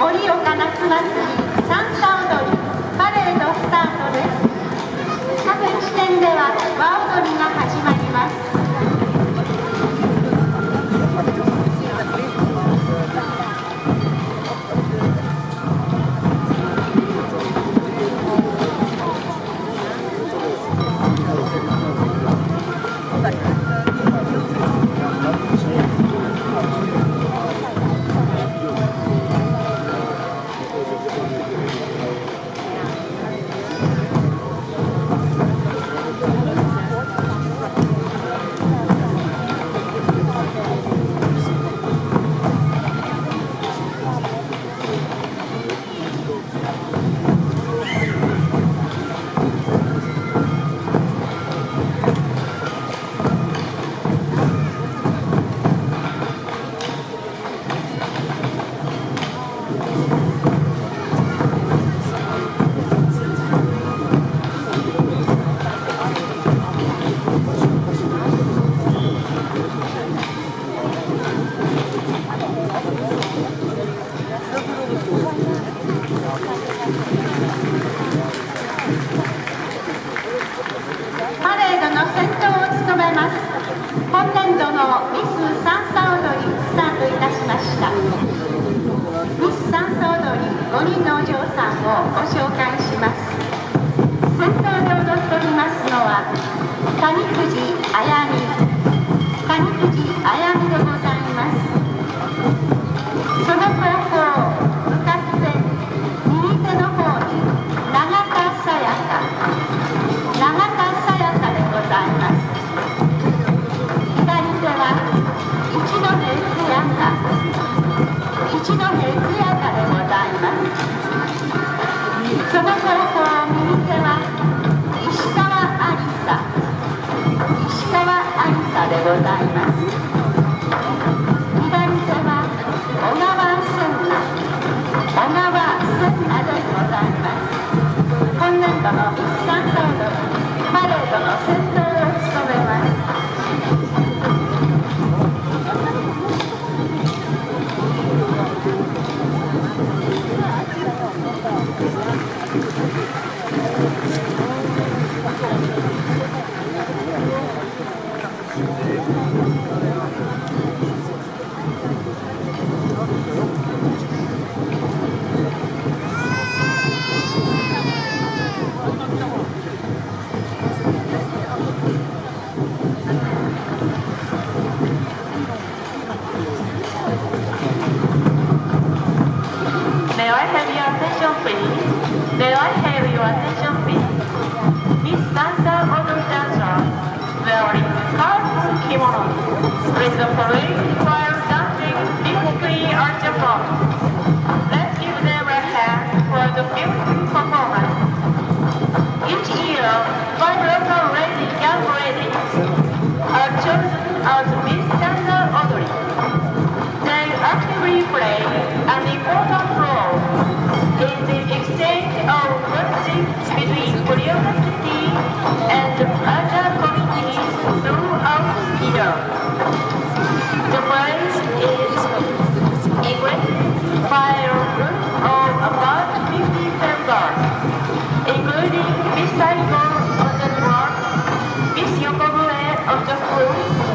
盛岡夏祭りドのミス・サンサ踊りスタートいたしました。ミス・サンサ踊り5人のお嬢さんをご紹介します。先頭で踊っておりますのは谷谷 The police requires dancing, people are different. For the. Thank you.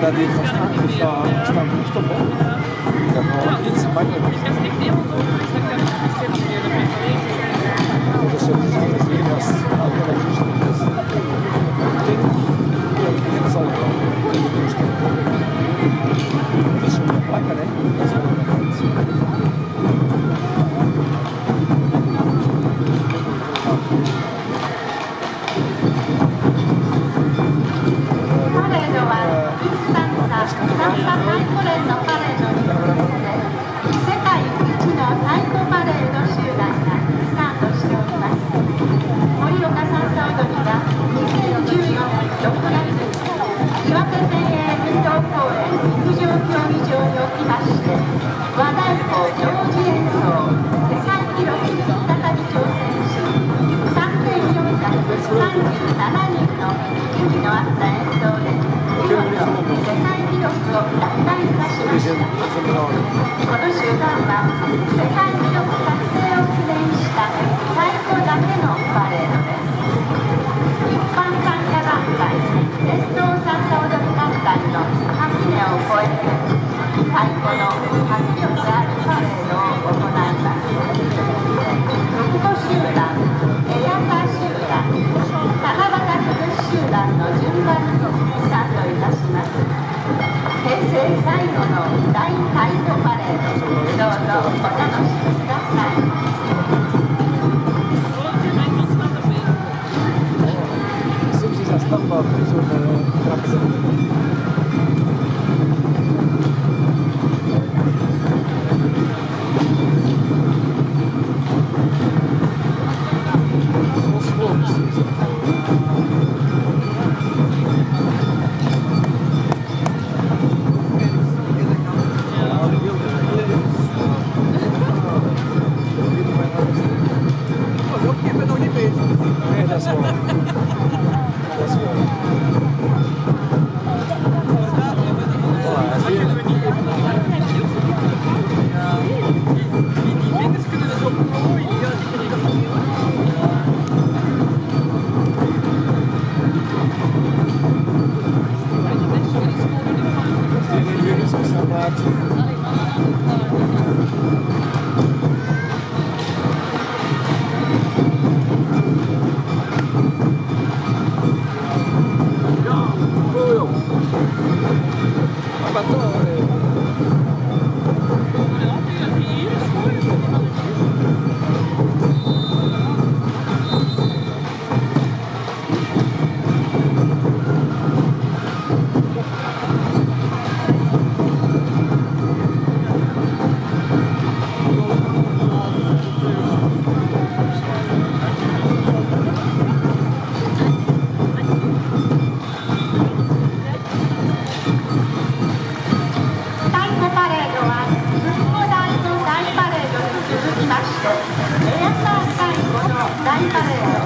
da die verstanden, ich war nicht dabei. Genau, jetzt meine ich. のスタート平成最後の大タイトパレードどうぞお楽しみください Thank you. 한다 네.